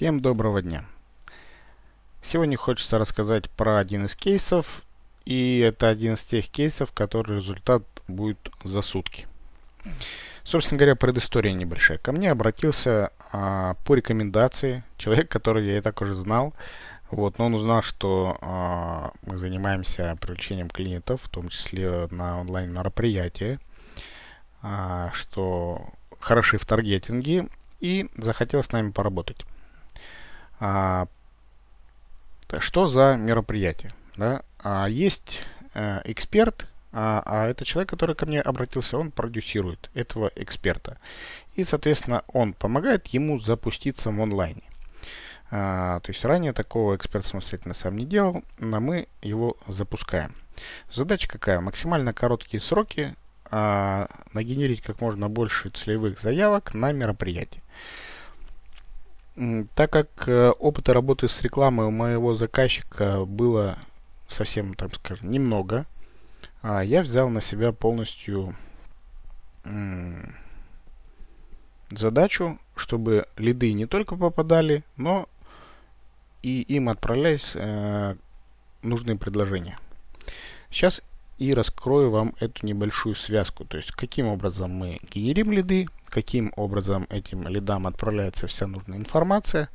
Всем доброго дня! Сегодня хочется рассказать про один из кейсов, и это один из тех кейсов, который результат будет за сутки. Собственно говоря, предыстория небольшая. Ко мне обратился а, по рекомендации человек, который я и так уже знал, вот, но он узнал, что а, мы занимаемся привлечением клиентов, в том числе на онлайн мероприятия, а, что хороши в таргетинге, и захотел с нами поработать. А, что за мероприятие? Да? А, есть а, эксперт, а, а это человек, который ко мне обратился, он продюсирует этого эксперта. И, соответственно, он помогает ему запуститься в онлайне. А, то есть ранее такого эксперт самостоятельно сам не делал, но мы его запускаем. Задача какая? Максимально короткие сроки а, нагенерить как можно больше целевых заявок на мероприятие. Так как э, опыта работы с рекламой у моего заказчика было совсем, так скажем, немного, а, я взял на себя полностью задачу, чтобы лиды не только попадали, но и им отправлялись э, нужные предложения. Сейчас и раскрою вам эту небольшую связку. То есть, каким образом мы генерим лиды, каким образом этим лидам отправляется вся нужная информация.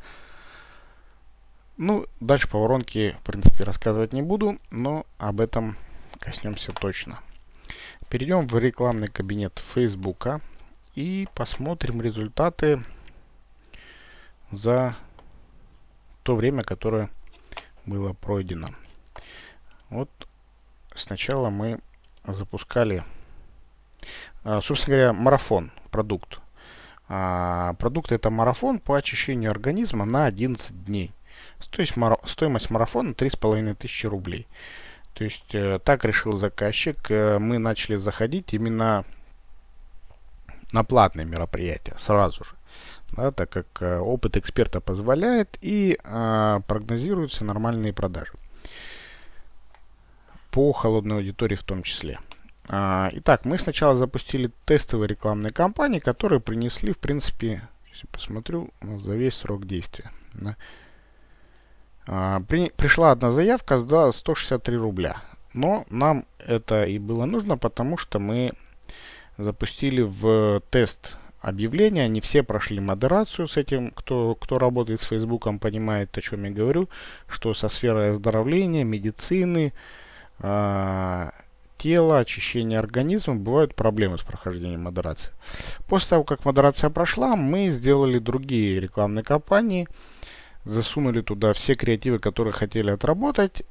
Ну, дальше по воронке, в принципе, рассказывать не буду, но об этом коснемся точно. Перейдем в рекламный кабинет Facebook и посмотрим результаты за то время, которое было пройдено. Вот сначала мы запускали, а, собственно говоря, марафон, продукт. А, продукт это марафон по очищению организма на 11 дней. То есть стоимость марафона 3500 рублей. То есть э, так решил заказчик. Э, мы начали заходить именно на платные мероприятия сразу же. Да, так как э, опыт эксперта позволяет и э, прогнозируются нормальные продажи по холодной аудитории в том числе. А, итак, мы сначала запустили тестовые рекламные кампании, которые принесли, в принципе, если посмотрю, за весь срок действия. Да. А, при, пришла одна заявка за 163 рубля. Но нам это и было нужно, потому что мы запустили в тест объявления. Не все прошли модерацию с этим. Кто, кто работает с Фейсбуком, понимает, о чем я говорю. Что со сферой оздоровления, медицины, э, тела, очищения организма, бывают проблемы с прохождением модерации. После того, как модерация прошла, мы сделали другие рекламные кампании, засунули туда все креативы, которые хотели отработать,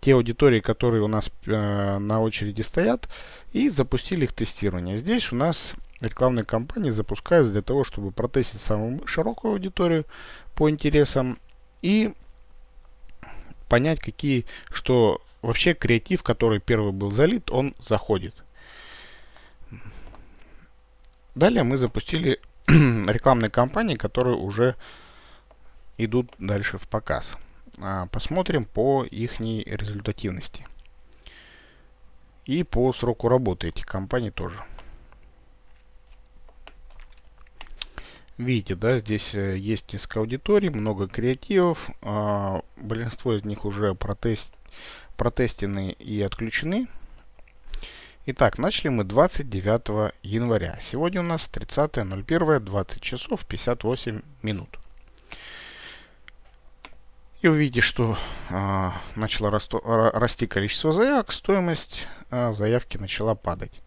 те аудитории, которые у нас э, на очереди стоят, и запустили их тестирование. Здесь у нас рекламные кампании запускаются для того, чтобы протестить самую широкую аудиторию по интересам и понять, какие, что вообще креатив, который первый был залит, он заходит. Далее мы запустили рекламные кампании, которые уже идут дальше в показ. А, посмотрим по их результативности. И по сроку работы этих компаний тоже. Видите, да, здесь э, есть несколько аудиторий, много креативов. А, большинство из них уже протест, протестены и отключены. Итак, начали мы 29 января. Сегодня у нас 30.01, 20 часов 58 минут. И увидите, что а, начало расто, расти количество заявок, стоимость а, заявки начала падать.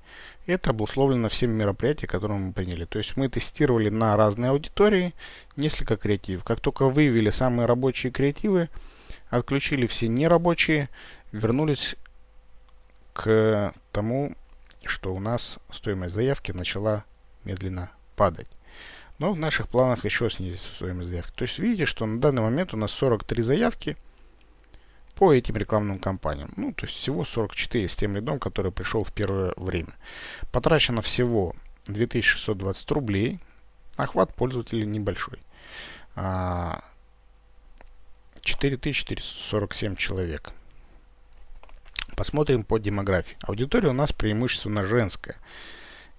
Это обусловлено всеми мероприятиями, которые мы приняли. То есть мы тестировали на разные аудитории несколько креативов. Как только выявили самые рабочие креативы, отключили все нерабочие, вернулись к тому, что у нас стоимость заявки начала медленно падать. Но в наших планах еще снизить стоимость заявки. То есть видите, что на данный момент у нас 43 заявки – по этим рекламным кампаниям. Ну, то есть всего 44 с тем лидом, который пришел в первое время. Потрачено всего 2620 рублей. Охват пользователей небольшой. 4447 а, человек. Посмотрим по демографии. Аудитория у нас преимущественно женская.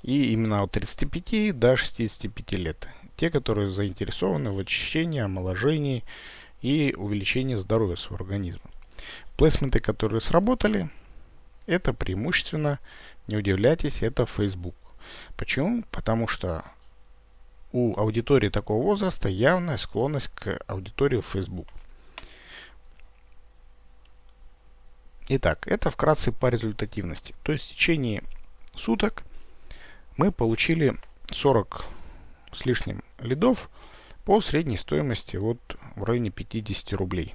И именно от 35 до 65 лет. те, которые заинтересованы в очищении, омоложении и увеличении здоровья своего организма. Плейсменты, которые сработали, это преимущественно, не удивляйтесь, это Facebook. Почему? Потому что у аудитории такого возраста явная склонность к аудитории в Facebook. Итак, это вкратце по результативности. То есть в течение суток мы получили 40 с лишним лидов по средней стоимости вот в районе 50 рублей.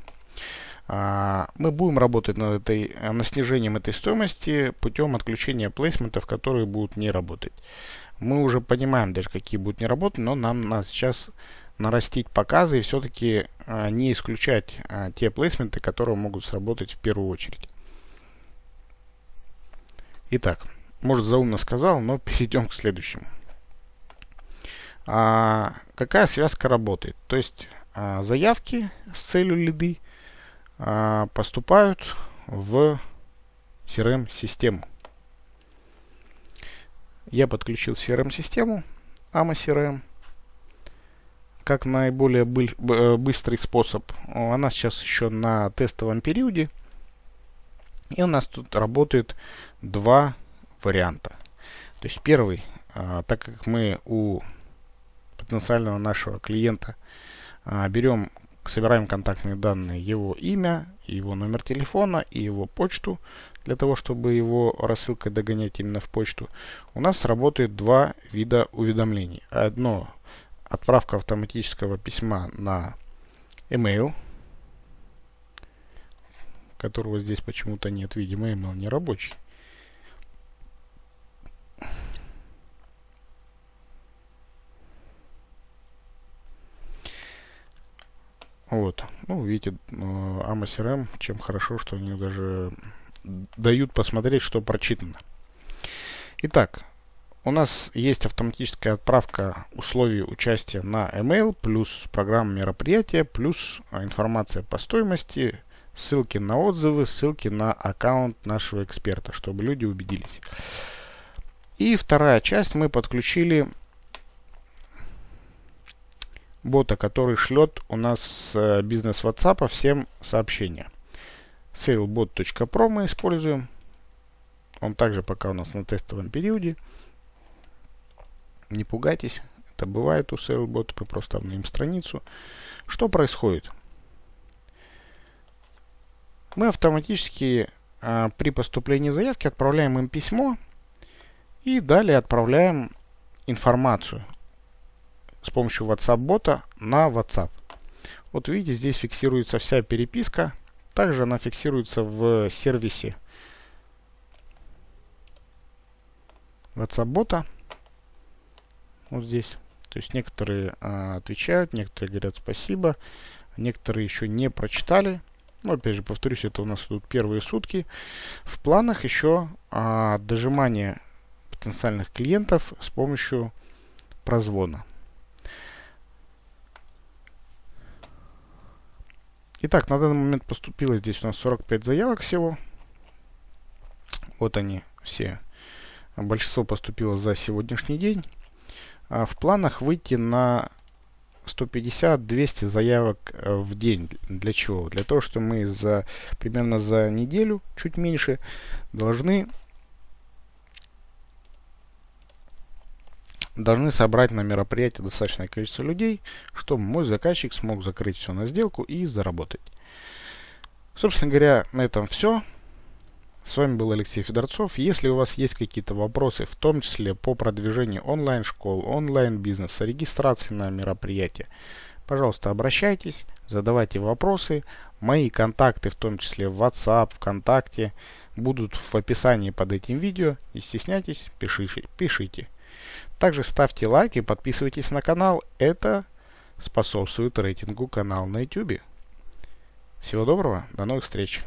А, мы будем работать над, этой, над снижением этой стоимости путем отключения плейсментов, которые будут не работать. Мы уже понимаем даже, какие будут не работать, но нам надо сейчас нарастить показы и все-таки а, не исключать а, те плейсменты, которые могут сработать в первую очередь. Итак, может заумно сказал, но перейдем к следующему. А, какая связка работает? То есть а, заявки с целью лиды а, поступают в CRM-систему. Я подключил CRM-систему AMA CRM как наиболее э, быстрый способ. Она сейчас еще на тестовом периоде. И у нас тут работает два варианта. То есть первый, а, так как мы у потенциального нашего клиента а, берем, собираем контактные данные, его имя, его номер телефона и его почту, для того, чтобы его рассылкой догонять именно в почту, у нас работает два вида уведомлений. Одно отправка автоматического письма на email, которого здесь почему-то нет, видимо, email не рабочий. Вот. Ну, видите, AMA CRM, чем хорошо, что они даже дают посмотреть, что прочитано. Итак, у нас есть автоматическая отправка условий участия на email, плюс программа мероприятия, плюс а, информация по стоимости, ссылки на отзывы, ссылки на аккаунт нашего эксперта, чтобы люди убедились. И вторая часть мы подключили бота, который шлет у нас с э, бизнес WhatsApp всем сообщения. sailbot.pro мы используем. Он также пока у нас на тестовом периоде. Не пугайтесь, это бывает у SailBot, мы просто обновим страницу. Что происходит? Мы автоматически а, при поступлении заявки отправляем им письмо и далее отправляем информацию с помощью WhatsApp-бота на WhatsApp. Вот видите, здесь фиксируется вся переписка. Также она фиксируется в сервисе WhatsApp-бота. Вот здесь. То есть некоторые а, отвечают, некоторые говорят спасибо, некоторые еще не прочитали. Но опять же, повторюсь, это у нас тут первые сутки. В планах еще а, дожимание потенциальных клиентов с помощью прозвона. Итак, на данный момент поступило здесь у нас 45 заявок всего. Вот они все. Большинство поступило за сегодняшний день. А в планах выйти на 150-200 заявок э, в день. Для чего? Для того, что мы за примерно за неделю, чуть меньше, должны должны собрать на мероприятие достаточное количество людей, чтобы мой заказчик смог закрыть все на сделку и заработать. Собственно говоря, на этом все. С вами был Алексей Федорцов. Если у вас есть какие-то вопросы, в том числе по продвижению онлайн-школ, онлайн-бизнеса, регистрации на мероприятие, пожалуйста, обращайтесь, задавайте вопросы. Мои контакты, в том числе в WhatsApp, ВКонтакте, будут в описании под этим видео. Не стесняйтесь, пишите. пишите. Также ставьте лайк и подписывайтесь на канал. Это способствует рейтингу канала на YouTube. Всего доброго, до новых встреч!